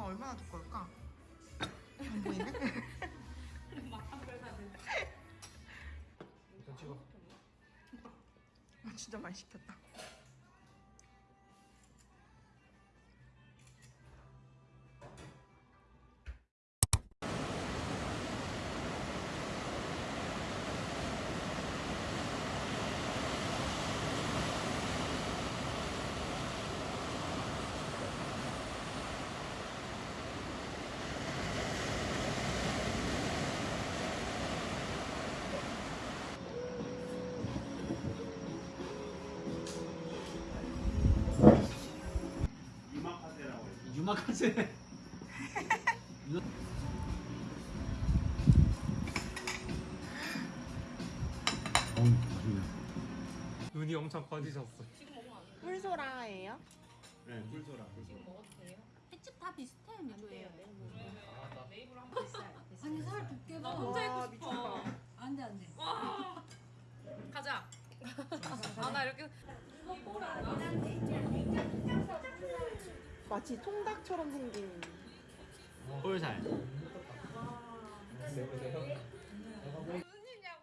버터가 얼마나 두꺼울까? 안 보이네? 일단 찍어. 아, 진짜 많이 시켰다. 유마카세. 눈이 엄청 커지셨어. 꿀소라예요? 네, 꿀소라. 햇집 다 비슷해 메뉴예요. 아니 살 두께가 혼자 와, 입고 싶어. 미쳤다. 안돼 안돼. 가자. 아 나 이렇게 마치 통닭처럼 생긴. 꿀살.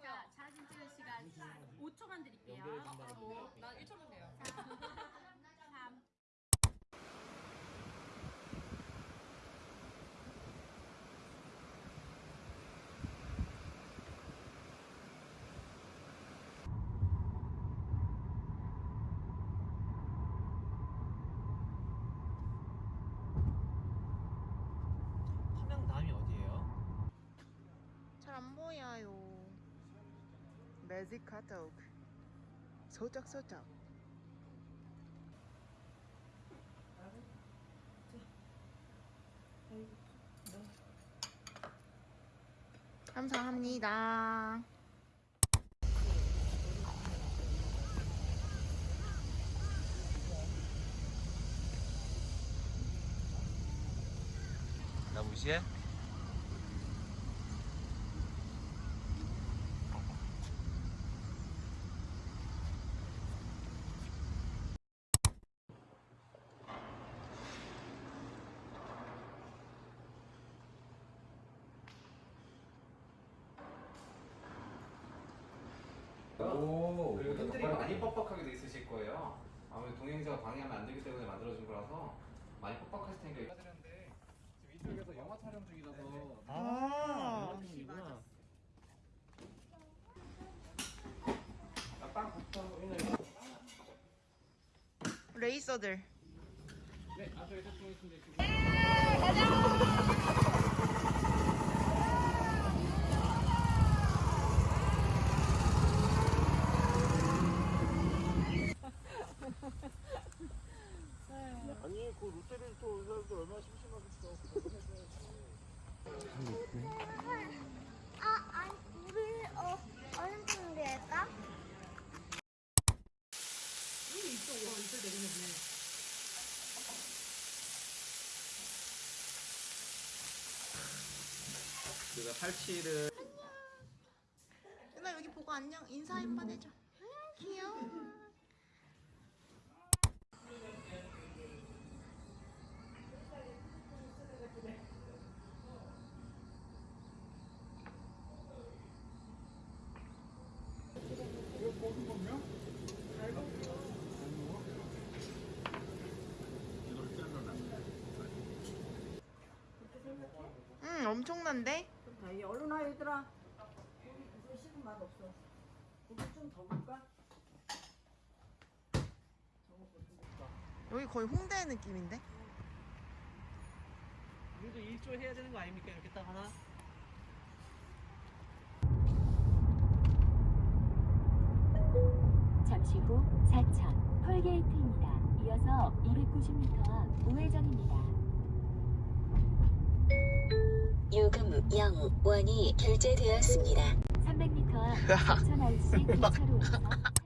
자 사진 찍을 시간 5초만 드릴게요. 난 1초면 돼요. 3. 함양남이 어디예요? 잘 안 보여요. 매직 핫도그. 소쩍소쩍. 감사합니다. 나 무시해? 오, 그리고 핸들이 많이 뻑뻑하게 돼 있으실 거예요. 아무래도 동행자가 방해하면 안 되기 때문에 만들어진 거라서 많이 뻑뻑하실 테니까. 지금 이쪽에서 영화 촬영 중이라서 아, 이구나. 빵 붙어 있는 레이서들. 네, 앞쪽에 세팅해 주시면 되시고. 아니 그 롯데리스토 의사들 얼마나 심심하겠어. 아, 아니, 우리 어, 어느 정도 할까? 제가 팔찌를 누나 여기 보고 안녕 인사 한번 해줘. 음, 귀여워. 응 엄청난데? 얘들아. 이거 식은 맛 없어. 고기 좀더 볼까? 여기 거의 홍대 느낌인데? 우리도 일조 해야 되는 거 아닙니까? 이렇게 딱 하나. 잠시 후 4천 톨게이트입니다. 이어서 290m 앞 우회전입니다. 0원이 결제되었습니다. 300m 앞 4천 RC 2차로에서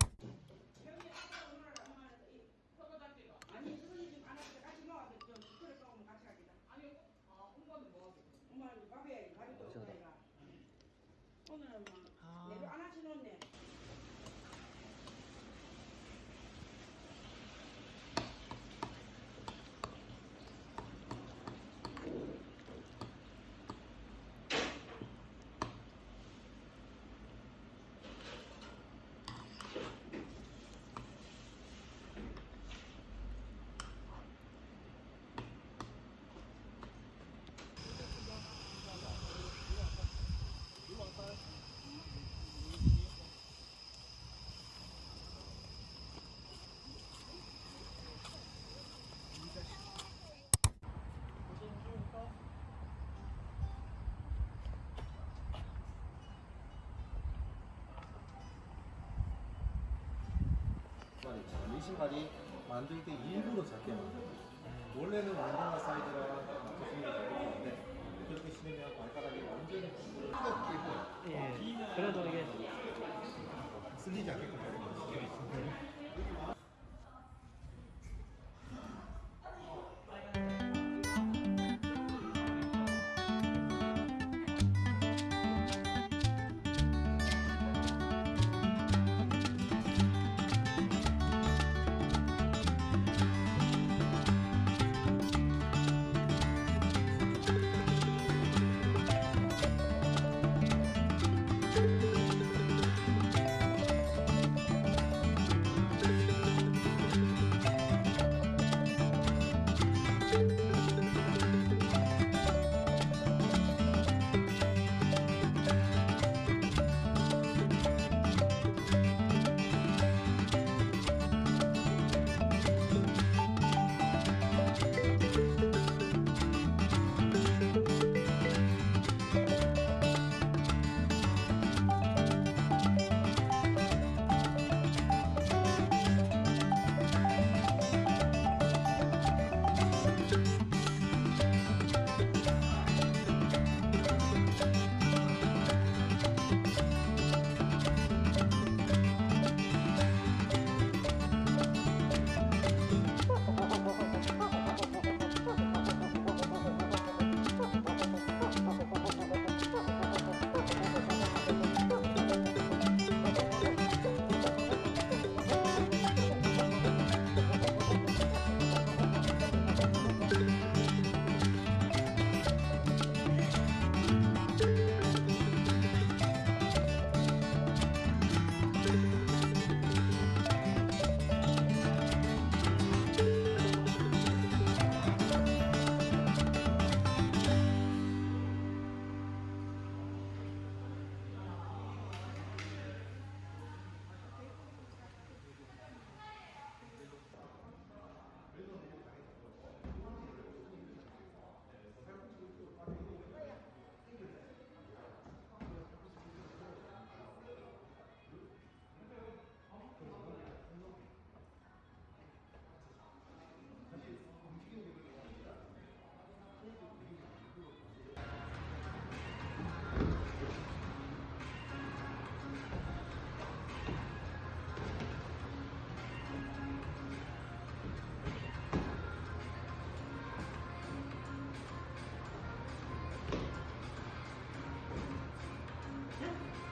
신발 있잖아요. 이 신발이 만들 때 일부러 작게 만들어요. 원래는 운동화 사이즈랑 게 좋은데 그렇게 신으면 발가락이 완전히 찢어지고 예. 그래도 이게 쓸리지 않게끔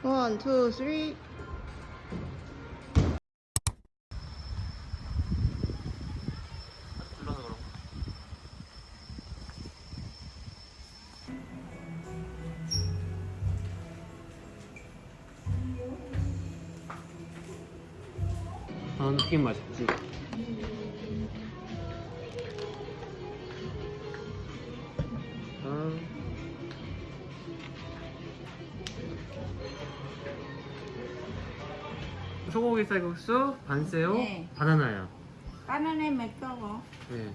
원, 투, 쓰리. 아, 튀김 맛있지. 쌀국수, 반새우, 네. 바나나요. 바나나 몇 개고? 네.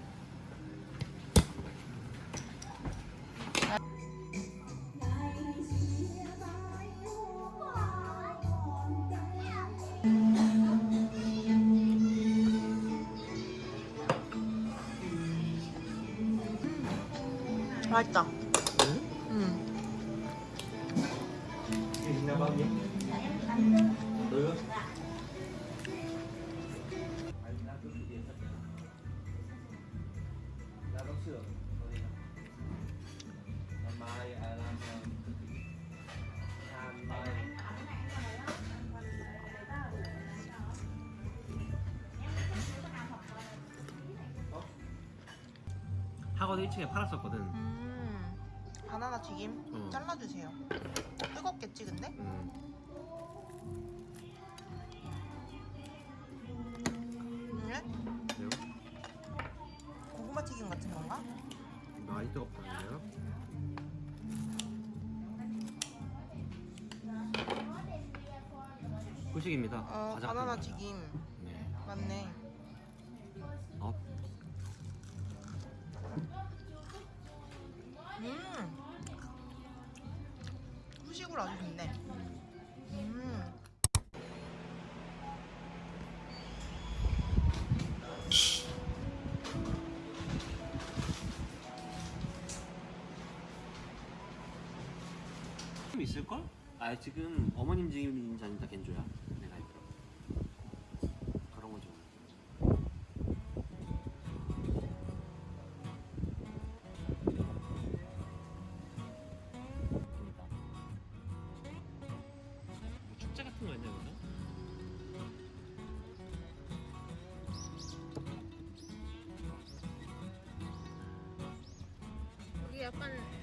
맛있다. 학원 1층에 팔았었거든. 음. 바나나 튀김 어. 잘라주세요. 뜨겁겠지 근데? 음. 네? 그래요? 고구마 튀김 같은 건가? 많이 뜨겁다는데요? 후식입니다. 어 바나나. 튀김 숯불 아주 좋네. 음. 있을걸? 아 지금 어머님 지금 잔이다 겐조야. 여기 약간